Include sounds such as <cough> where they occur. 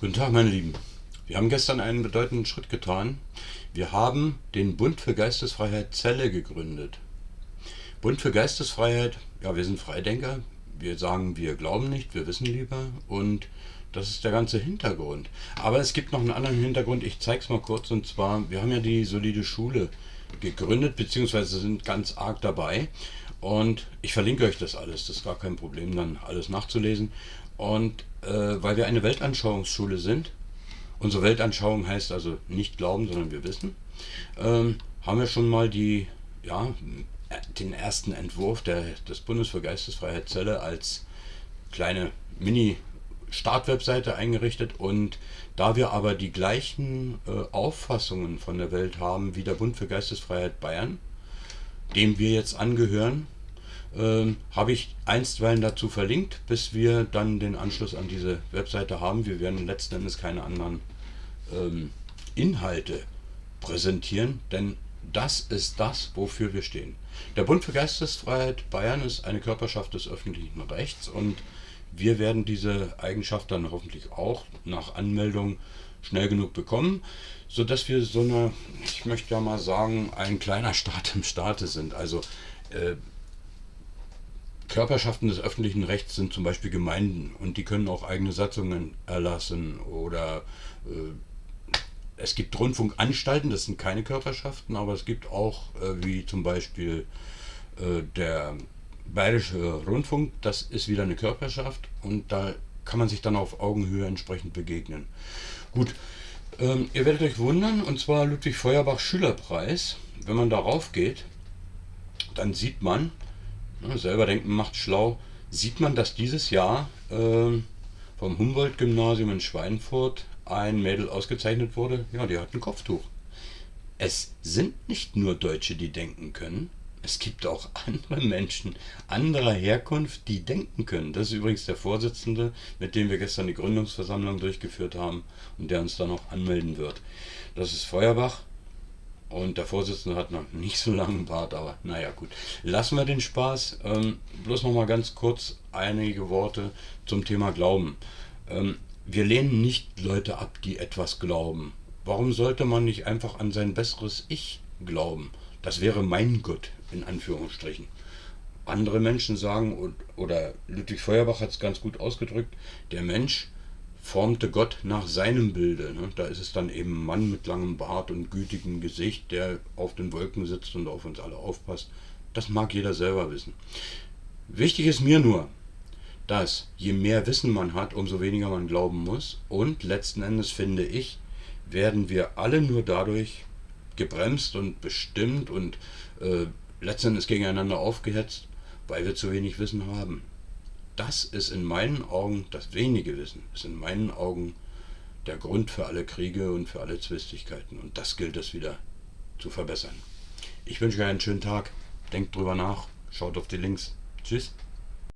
Guten Tag, meine Lieben. Wir haben gestern einen bedeutenden Schritt getan. Wir haben den Bund für Geistesfreiheit Zelle gegründet. Bund für Geistesfreiheit, ja, wir sind Freidenker. Wir sagen, wir glauben nicht, wir wissen lieber. Und das ist der ganze Hintergrund. Aber es gibt noch einen anderen Hintergrund. Ich zeige es mal kurz. Und zwar, wir haben ja die solide Schule gegründet, beziehungsweise sind ganz arg dabei. Und ich verlinke euch das alles. Das ist gar kein Problem, dann alles nachzulesen. Und äh, weil wir eine Weltanschauungsschule sind, unsere Weltanschauung heißt also nicht glauben, sondern wir wissen, ähm, haben wir schon mal die, ja, den ersten Entwurf der, des Bundes für Geistesfreiheit Zelle als kleine Mini-Startwebseite eingerichtet. Und da wir aber die gleichen äh, Auffassungen von der Welt haben wie der Bund für Geistesfreiheit Bayern, dem wir jetzt angehören, ähm, habe ich einstweilen dazu verlinkt, bis wir dann den Anschluss an diese Webseite haben. Wir werden letzten Endes keine anderen ähm, Inhalte präsentieren, denn das ist das, wofür wir stehen. Der Bund für Geistesfreiheit Bayern ist eine Körperschaft des öffentlichen Rechts und wir werden diese Eigenschaft dann hoffentlich auch nach Anmeldung schnell genug bekommen, sodass wir so eine, ich möchte ja mal sagen, ein kleiner <laughs> Staat im Staate sind. Also äh, Körperschaften des öffentlichen Rechts sind zum Beispiel Gemeinden und die können auch eigene Satzungen erlassen oder äh, es gibt Rundfunkanstalten, das sind keine Körperschaften, aber es gibt auch, äh, wie zum Beispiel äh, der Bayerische Rundfunk, das ist wieder eine Körperschaft und da kann man sich dann auf Augenhöhe entsprechend begegnen. Gut, ähm, ihr werdet euch wundern, und zwar Ludwig Feuerbach Schülerpreis. Wenn man darauf geht, dann sieht man, Selber denken macht schlau. Sieht man, dass dieses Jahr äh, vom Humboldt-Gymnasium in Schweinfurt ein Mädel ausgezeichnet wurde? Ja, die hat ein Kopftuch. Es sind nicht nur Deutsche, die denken können. Es gibt auch <laughs> andere Menschen anderer Herkunft, die denken können. Das ist übrigens der Vorsitzende, mit dem wir gestern die Gründungsversammlung durchgeführt haben und der uns dann auch anmelden wird. Das ist Feuerbach. Und der Vorsitzende hat noch nicht so langen Bart, aber naja gut. Lassen wir den Spaß. Ähm, bloß noch mal ganz kurz einige Worte zum Thema Glauben. Ähm, wir lehnen nicht Leute ab, die etwas glauben. Warum sollte man nicht einfach an sein besseres Ich glauben? Das wäre mein Gott, in Anführungsstrichen. Andere Menschen sagen, oder Ludwig Feuerbach hat es ganz gut ausgedrückt, der Mensch formte Gott nach seinem Bilde. Ne? Da ist es dann eben Mann mit langem Bart und gütigem Gesicht, der auf den Wolken sitzt und auf uns alle aufpasst. Das mag jeder selber wissen. Wichtig ist mir nur, dass je mehr Wissen man hat, umso weniger man glauben muss. Und letzten Endes finde ich, werden wir alle nur dadurch gebremst und bestimmt und äh, letzten Endes gegeneinander aufgehetzt, weil wir zu wenig Wissen haben das ist in meinen Augen, das wenige Wissen, ist in meinen Augen der Grund für alle Kriege und für alle Zwistigkeiten. Und das gilt es wieder zu verbessern. Ich wünsche euch einen schönen Tag. Denkt drüber nach. Schaut auf die Links. Tschüss.